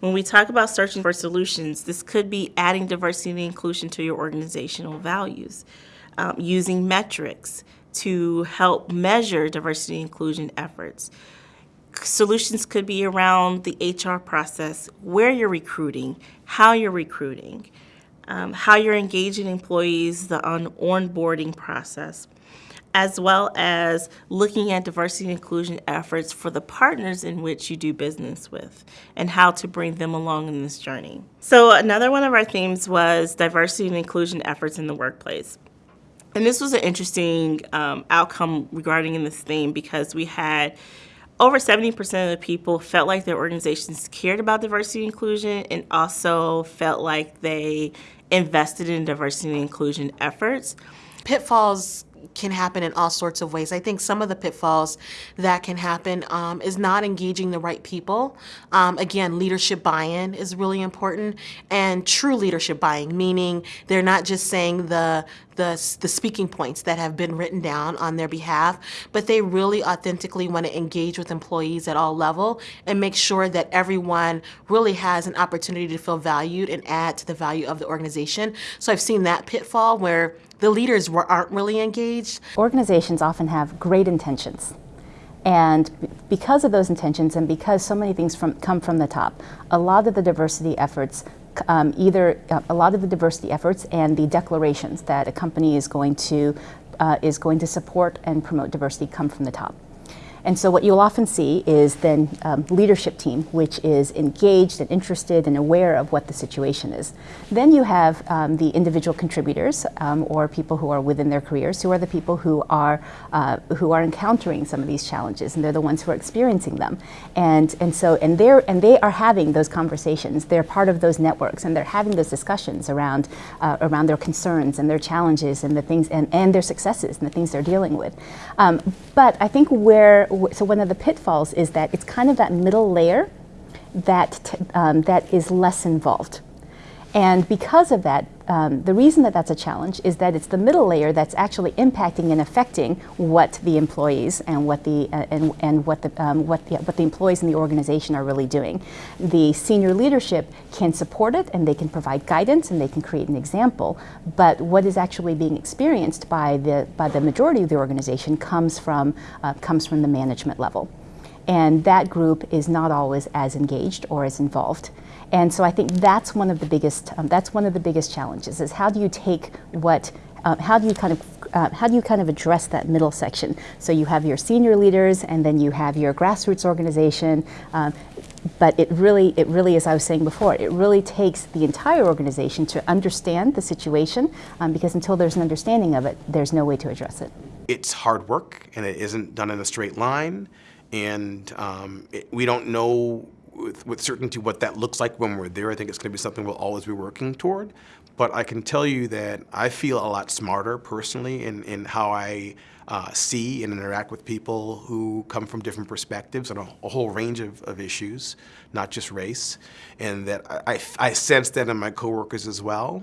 When we talk about searching for solutions, this could be adding diversity and inclusion to your organizational values, um, using metrics to help measure diversity and inclusion efforts. Solutions could be around the HR process, where you're recruiting, how you're recruiting, um, how you're engaging employees, the on onboarding process, as well as looking at diversity and inclusion efforts for the partners in which you do business with and how to bring them along in this journey. So another one of our themes was diversity and inclusion efforts in the workplace. And this was an interesting um, outcome regarding in this theme because we had over 70% of the people felt like their organizations cared about diversity and inclusion and also felt like they invested in diversity and inclusion efforts. Pitfalls can happen in all sorts of ways. I think some of the pitfalls that can happen um, is not engaging the right people. Um, again, leadership buy-in is really important, and true leadership buy-in, meaning they're not just saying the the, the speaking points that have been written down on their behalf, but they really authentically want to engage with employees at all level and make sure that everyone really has an opportunity to feel valued and add to the value of the organization. So I've seen that pitfall where the leaders were, aren't really engaged. Organizations often have great intentions. And because of those intentions and because so many things from, come from the top, a lot of the diversity efforts um, either uh, a lot of the diversity efforts and the declarations that a company is going to uh, is going to support and promote diversity come from the top. And so what you'll often see is then um, leadership team, which is engaged and interested and aware of what the situation is. Then you have um, the individual contributors um, or people who are within their careers, who are the people who are uh, who are encountering some of these challenges, and they're the ones who are experiencing them. And and so and they're and they are having those conversations. They're part of those networks, and they're having those discussions around uh, around their concerns and their challenges and the things and and their successes and the things they're dealing with. Um, but I think where so one of the pitfalls is that it's kind of that middle layer that, um, that is less involved. And because of that, um, the reason that that's a challenge is that it's the middle layer that's actually impacting and affecting what the employees and what the uh, and, and what the um, what the what the employees in the organization are really doing. The senior leadership can support it and they can provide guidance and they can create an example. But what is actually being experienced by the by the majority of the organization comes from uh, comes from the management level, and that group is not always as engaged or as involved. And so I think that's one of the biggest, um, that's one of the biggest challenges is how do you take what, uh, how do you kind of uh, how do you kind of address that middle section? So you have your senior leaders, and then you have your grassroots organization. Um, but it really, it really, as I was saying before, it really takes the entire organization to understand the situation, um, because until there's an understanding of it, there's no way to address it. It's hard work, and it isn't done in a straight line, and um, it, we don't know with, with certainty what that looks like when we're there. I think it's going to be something we'll always be working toward. But I can tell you that I feel a lot smarter personally in, in how I uh, see and interact with people who come from different perspectives on a, a whole range of, of, issues, not just race. And that I, I sense that in my coworkers as well.